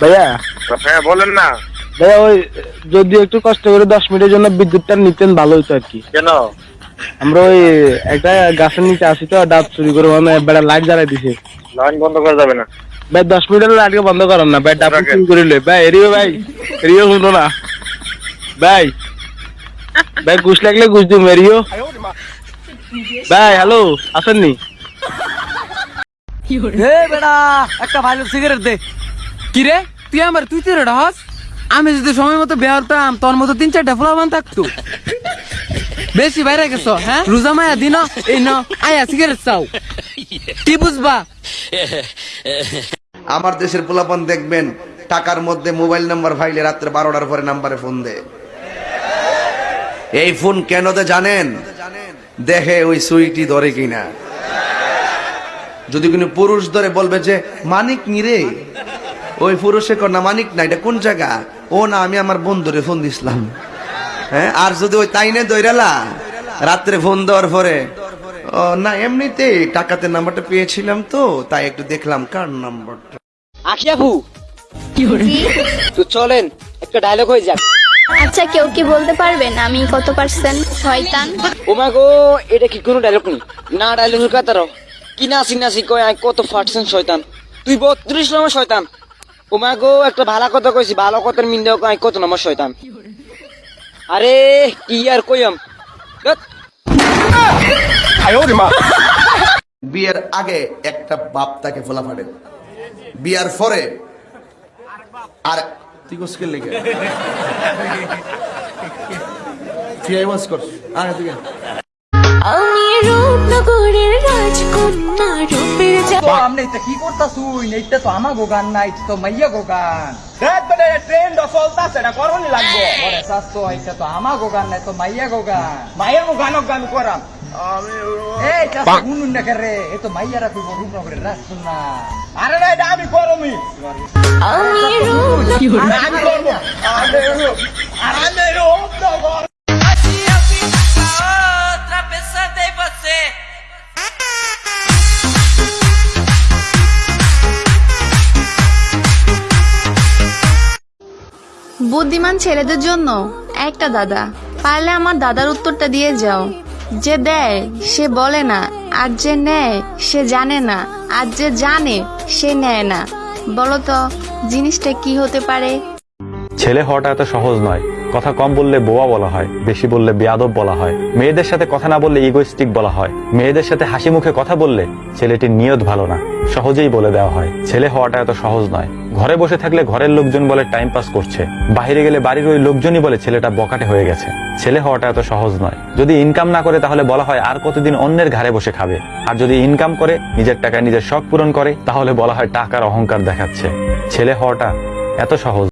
ভাইয়া? হ্যাঁ বলেন না। ভাইয়া ওই যদি একটু কষ্ট করে দশ মিনিটের জন্য বিদ্যুৎটা নিতেন ভালো হতো আর কি। কেন? আমরা ওই একটা গাছের নিচে আসি তো ডাব চুরি করে মানে বেড়া লাইট জ্বালাই দিছে। লাইন বন্ধ করা যাবে না। ভাই দশ মিনিটের লাইটকে বন্ধ করেন না ভাই ডাব চুরি করে লই। ভাই এরিও ভাই এরিও শুনো না। ভাই ভাই ঘুষ লাগলে ঘুষ দিম এরিও। ভাই হ্যালো আসেননি? হে বেড়া একটা ভালো সিগারেট দে। কি রে তুই আমার তুই তুই হস? আমি যদি সময় মতো বের হতাম তোর মতো তিন চারটা ফলাবান থাকতো। বেশি বাইরে গেছো হ্যাঁ? রোজা মায়া দিন এই ন আয়া সিগারেট চাও। কি বুঝবা? আমার দেশের পোলাপান দেখবেন টাকার মধ্যে মোবাইল নাম্বার ফাইলে রাত্রে বারোটার পরে নাম্বারে ফোন দে এই ফোন কেন দে জানেন? দেখে ওই সুইটি ধরে কিনা। যদি কোনো পুরুষ ধরে বলবে যে মানিক নি রে? ওই পুরুষে কর না মানিক না এটা কোন জায়গা? ও না আমি আমার বন্ধুরে ফোন দিছিলাম। হ্যাঁ আর যদি ওই তাইনে দৈরালা রাত্রে ফোন দেওয়ার পরে ও না এমনিতে টাকাতে নাম্বারটা পেয়েছিলাম তো তাই একটু দেখলাম কার নাম্বারটা। আখিয়াবু তো চলেন একটা ডায়লগ হয়ে যাক। আচ্ছা কেউ কি বলতে পারবেন আমি কত পার্সেন্ট শয়তান। ওমা গো এটা কি কোনো ডায়লগ নেই না ডায়লগ কাতার কি নাসি নাসি কয় আই কত পার্সেন্ট শয়তান। তুই বত্রিশ নম্বর শয়তান। ওমা গো একটা ভালো কথা কইছি ভালো কথার মিন্দেও কয় কত নম্বর শয়তান। আরে কি আর কইম। বিয়ের আগে একটা বাপ তাকে ফোলা ফাটে বিয়ার পরে আর তুই কোসকে লেগে কর তুই রূপনগরের রাজকন্যা রূপের আমনে এটা কি করতাছুই? এইটা তো আমা গোগান না এটা তো মাইয়া গোগান ট্রেন্ড চলতা সেটা করনি লাগবো। ওরে সাস্তো এটা তো আমা গোগান না তো মাইয়া গোগান মাইয়া গোগান গান করাম। এই চাষা গুনুন না করে এ তো মাইয়ারা কইব রূপনগরের রাজকন্যা। আরে না এটা আমি করমি আমি আমি বুদ্ধিমান ছেলেদের জন্য একটা দাদা। পারলে আমার দাদার উত্তরটা দিয়ে যাও। যে দেয়, সে বলে না। আর যে নেয়, সে জানে না। আর যে জানে, সে নেয় না। বলতো জিনিসটা কি হতে পারে? ছেলে হওয়াটা এত সহজ নয়। কথা কম বললে বোয়া বলা হয়, বেশি বললে বেয়াদব বলা হয়। মেয়েদের সাথে কথা না বললে ইগোইস্টিক বলা হয়। মেয়েদের সাথে হাসি মুখে কথা বললে ছেলেটির নিয়ত ভালো না। সহজেই বলে দেওয়া হয়, ছেলে হওয়াটা এত সহজ নয়। ঘরে বসে থাকলে ঘরের লোকজন বলে টাইম পাস করছে। বাইরে গেলে বাড়ির ওই লোকজনই বলে ছেলেটা বকাটে হয়ে গেছে। ছেলে হওয়াটা এত সহজ নয়। যদি ইনকাম না করে তাহলে বলা হয় আর কতদিন অন্যের ঘরে বসে খাবে। আর যদি ইনকাম করে, নিজের টাকায় নিজের শখ পূরণ করে, তাহলে বলা হয় টাকার অহংকার দেখাচ্ছে। ছেলে হওয়াটা এত সহজ